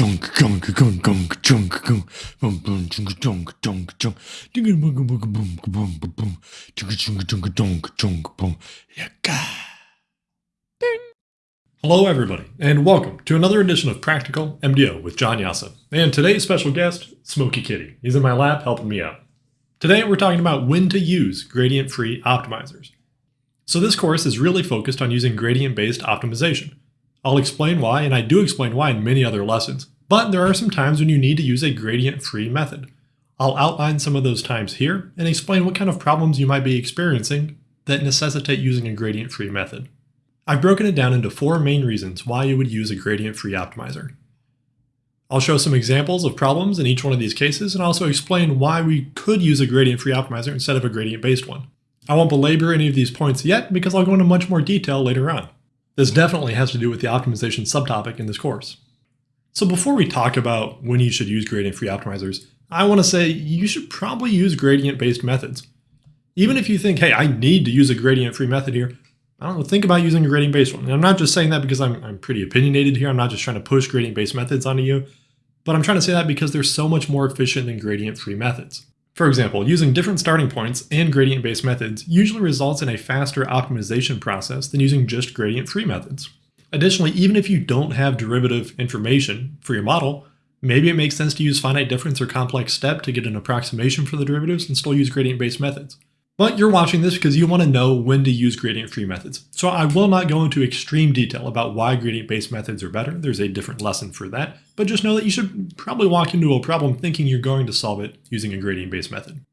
junk junk junk junk junk junk boom boom junk junk junk junk dinga boom boom boom boom boom boom junk junk junk junk junk boom yaka. Hello, everybody, and welcome to another edition of Practical MDO with John Jasa. And today's special guest, Smoky Kitty. He's in my lab helping me out. Today, we're talking about when to use gradient free optimizers. So, this course is really focused on using gradient based optimization. I'll explain why, and I do explain why in many other lessons, but there are some times when you need to use a gradient free method. I'll outline some of those times here and explain what kind of problems you might be experiencing that necessitate using a gradient free method. I've broken it down into four main reasons why you would use a gradient-free optimizer. I'll show some examples of problems in each one of these cases and also explain why we could use a gradient-free optimizer instead of a gradient-based one. I won't belabor any of these points yet because I'll go into much more detail later on. This definitely has to do with the optimization subtopic in this course. So before we talk about when you should use gradient-free optimizers, I want to say you should probably use gradient-based methods. Even if you think, hey, I need to use a gradient-free method here, I don't know, think about using a gradient based one. And I'm not just saying that because I'm, I'm pretty opinionated here. I'm not just trying to push gradient based methods onto you, but I'm trying to say that because they're so much more efficient than gradient free methods. For example, using different starting points and gradient based methods usually results in a faster optimization process than using just gradient free methods. Additionally, even if you don't have derivative information for your model, maybe it makes sense to use finite difference or complex step to get an approximation for the derivatives and still use gradient based methods. But you're watching this because you want to know when to use gradient-free methods. So I will not go into extreme detail about why gradient-based methods are better. There's a different lesson for that. But just know that you should probably walk into a problem thinking you're going to solve it using a gradient-based method.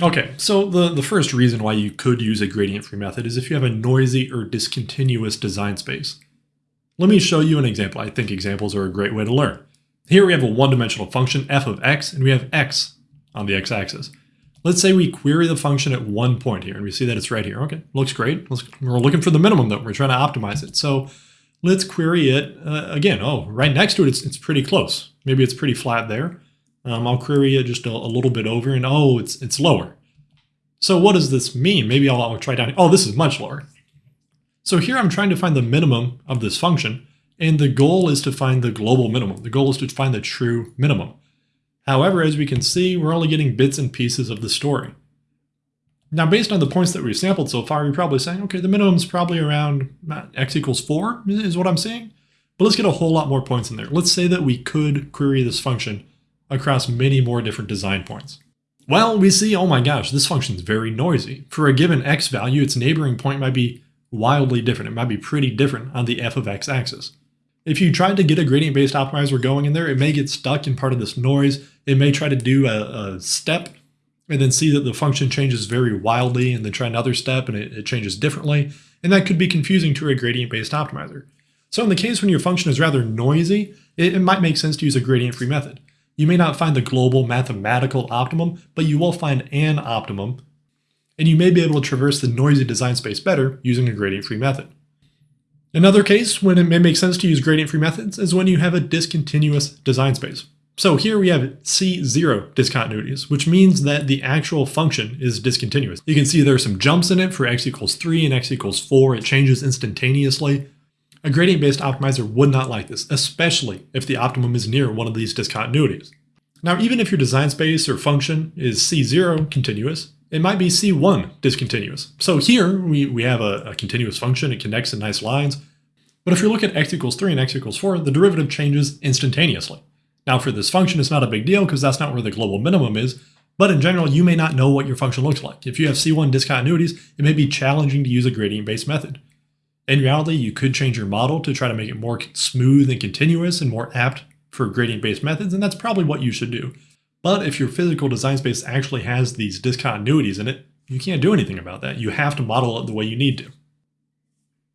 Okay, so the, the first reason why you could use a gradient-free method is if you have a noisy or discontinuous design space. Let me show you an example. I think examples are a great way to learn. Here we have a one-dimensional function f of x, and we have x on the x-axis. Let's say we query the function at one point here, and we see that it's right here. Okay, looks great. Let's, we're looking for the minimum, though. We're trying to optimize it. So let's query it uh, again. Oh, right next to it, it's, it's pretty close. Maybe it's pretty flat there. Um, I'll query it just a, a, little bit over, and oh, it's it's lower. So what does this mean? Maybe I'll, I'll try down. Oh, this is much lower. So here I'm trying to find the minimum of this function, and the goal is to find the global minimum. The goal is to find the true minimum. However, as we can see, we're only getting bits and pieces of the story. Now, based on the points that we've sampled so far, you're probably saying, okay, the minimum is probably around uh, x equals 4 is what I'm seeing. But let's get a whole lot more points in there. Let's say that we could query this function across many more different design points. Well, we see, oh my gosh, this function is very noisy. For a given x value, its neighboring point might be wildly different. It might be pretty different on the f of x axis. If you tried to get a gradient-based optimizer going in there, it may get stuck in part of this noise. It may try to do a, a step and then see that the function changes very wildly and then try another step and it, it changes differently. And that could be confusing to a gradient-based optimizer. So in the case when your function is rather noisy, it, it might make sense to use a gradient-free method. You may not find the global mathematical optimum, but you will find an optimum, and you may be able to traverse the noisy design space better using a gradient-free method. Another case when it may make sense to use gradient-free methods is when you have a discontinuous design space. So here we have C0 discontinuities, which means that the actual function is discontinuous. You can see there are some jumps in it for x equals 3 and x equals 4. It changes instantaneously. A gradient-based optimizer would not like this, especially if the optimum is near one of these discontinuities. Now, even if your design space or function is C0 continuous, it might be C1 discontinuous. So here we, we have a, a continuous function, it connects in nice lines. But if you look at x equals 3 and x equals 4, the derivative changes instantaneously. Now for this function, it's not a big deal because that's not where the global minimum is, but in general, you may not know what your function looks like. If you have C1 discontinuities, it may be challenging to use a gradient-based method. In reality, you could change your model to try to make it more smooth and continuous and more apt for gradient-based methods, and that's probably what you should do. But if your physical design space actually has these discontinuities in it, you can't do anything about that. You have to model it the way you need to.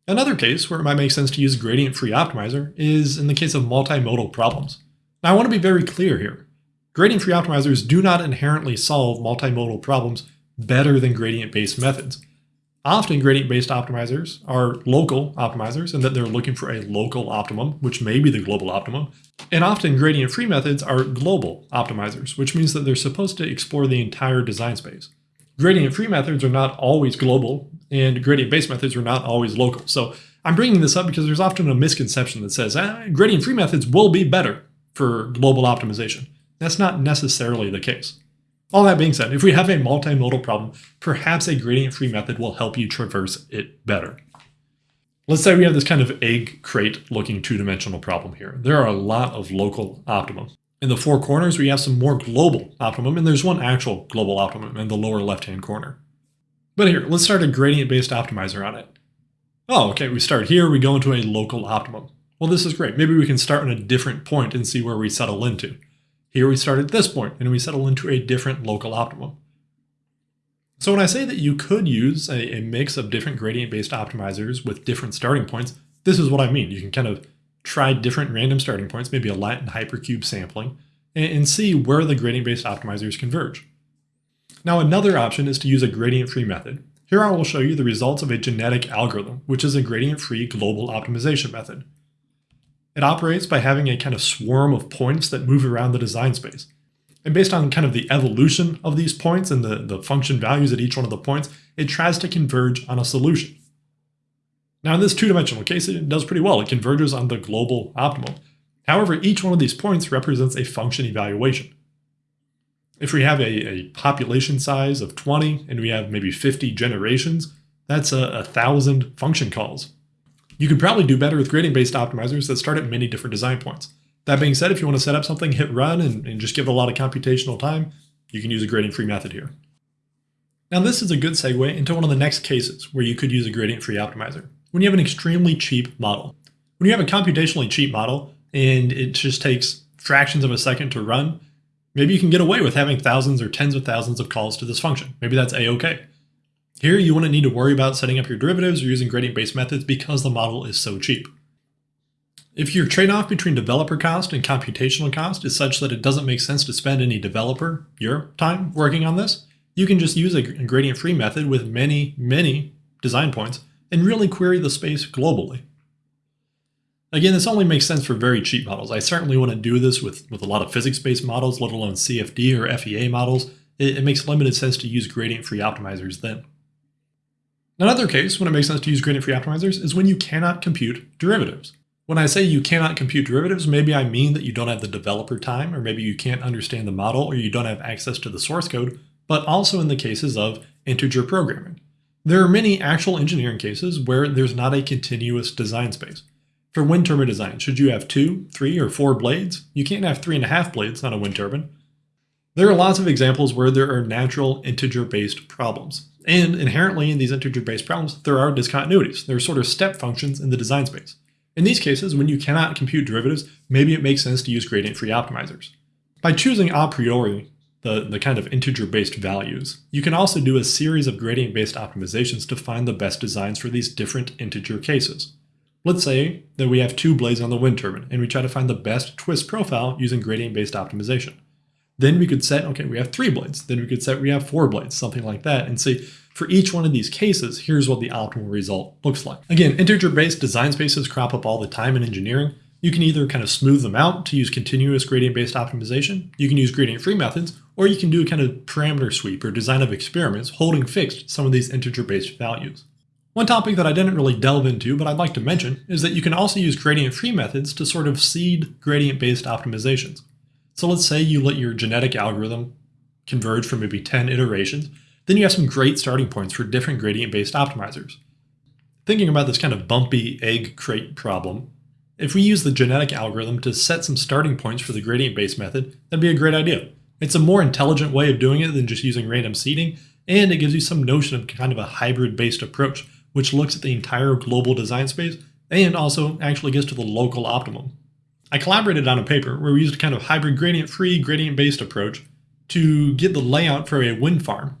Another case where it might make sense to use gradient-free optimizer is in the case of multimodal problems. Now I want to be very clear here. Gradient-free optimizers do not inherently solve multimodal problems better than gradient-based methods. Often gradient-based optimizers are local optimizers in that they're looking for a local optimum, which may be the global optimum. And often gradient-free methods are global optimizers, which means that they're supposed to explore the entire design space. Gradient-free methods are not always global, and gradient-based methods are not always local. So I'm bringing this up because there's often a misconception that says, ah, gradient-free methods will be better. For global optimization. That's not necessarily the case. All that being said, if we have a multimodal problem, perhaps a gradient-free method will help you traverse it better. Let's say we have this kind of egg crate looking two-dimensional problem here. There are a lot of local optimum. In the four corners, we have some more global optimum, and there's one actual global optimum in the lower left-hand corner. But here, let's start a gradient-based optimizer on it. Oh, okay, we start here, we go into a local optimum. Well, this is great. Maybe we can start on a different point and see where we settle into. Here we start at this point and we settle into a different local optimum. So when I say that you could use a, a mix of different gradient-based optimizers with different starting points, this is what I mean. You can kind of try different random starting points, maybe a Latin hypercube sampling, and, and see where the gradient-based optimizers converge. Now another option is to use a gradient-free method. Here I will show you the results of a genetic algorithm, which is a gradient-free global optimization method. It operates by having a kind of swarm of points that move around the design space. And based on kind of the evolution of these points and the, the function values at each one of the points, it tries to converge on a solution. Now in this two-dimensional case, it does pretty well. It converges on the global optimum. However, each one of these points represents a function evaluation. If we have a, a population size of 20 and we have maybe 50 generations, that's a, a thousand function calls. You could probably do better with gradient-based optimizers that start at many different design points. That being said, if you want to set up something, hit run, and, and just give it a lot of computational time, you can use a gradient-free method here. Now this is a good segue into one of the next cases where you could use a gradient-free optimizer. When you have an extremely cheap model. When you have a computationally cheap model and it just takes fractions of a second to run, maybe you can get away with having thousands or tens of thousands of calls to this function. Maybe that's a-okay. Here, you wouldn't need to worry about setting up your derivatives or using gradient-based methods because the model is so cheap. If your trade-off between developer cost and computational cost is such that it doesn't make sense to spend any developer, your time, working on this, you can just use a gradient-free method with many, many design points and really query the space globally. Again, this only makes sense for very cheap models. I certainly wouldn't do this with, with a lot of physics-based models, let alone CFD or FEA models. It, it makes limited sense to use gradient-free optimizers then. Another case when it makes sense to use gradient-free optimizers is when you cannot compute derivatives. When I say you cannot compute derivatives, maybe I mean that you don't have the developer time, or maybe you can't understand the model, or you don't have access to the source code, but also in the cases of integer programming. There are many actual engineering cases where there's not a continuous design space. For wind turbine design, should you have two, three, or four blades? You can't have three and a half blades on a wind turbine. There are lots of examples where there are natural integer-based problems. And inherently in these integer-based problems, there are discontinuities. There are sort of step functions in the design space. In these cases, when you cannot compute derivatives, maybe it makes sense to use gradient-free optimizers. By choosing a priori the, the kind of integer-based values, you can also do a series of gradient-based optimizations to find the best designs for these different integer cases. Let's say that we have two blades on the wind turbine, and we try to find the best twist profile using gradient-based optimization. Then we could set, okay, we have three blades. Then we could set we have four blades, something like that, and say, for each one of these cases, here's what the optimal result looks like. Again, integer-based design spaces crop up all the time in engineering. You can either kind of smooth them out to use continuous gradient-based optimization, you can use gradient-free methods, or you can do a kind of parameter sweep or design of experiments holding fixed some of these integer-based values. One topic that I didn't really delve into, but I'd like to mention, is that you can also use gradient-free methods to sort of seed gradient-based optimizations. So let's say you let your genetic algorithm converge for maybe 10 iterations, then you have some great starting points for different gradient-based optimizers. Thinking about this kind of bumpy egg crate problem, if we use the genetic algorithm to set some starting points for the gradient-based method, that'd be a great idea. It's a more intelligent way of doing it than just using random seeding, and it gives you some notion of kind of a hybrid-based approach, which looks at the entire global design space and also actually gets to the local optimum. I collaborated on a paper where we used a kind of hybrid gradient-free, gradient-based approach to get the layout for a wind farm.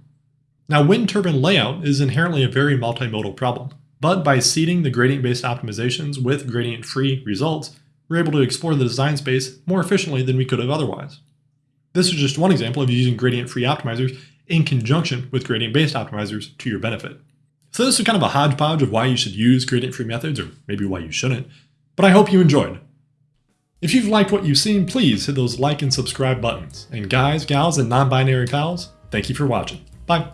Now, wind turbine layout is inherently a very multimodal problem, but by seeding the gradient-based optimizations with gradient-free results, we're able to explore the design space more efficiently than we could have otherwise. This is just one example of using gradient-free optimizers in conjunction with gradient-based optimizers to your benefit. So this is kind of a hodgepodge of why you should use gradient-free methods, or maybe why you shouldn't, but I hope you enjoyed. If you've liked what you've seen, please hit those like and subscribe buttons. And guys, gals, and non-binary pals, thank you for watching. Bye.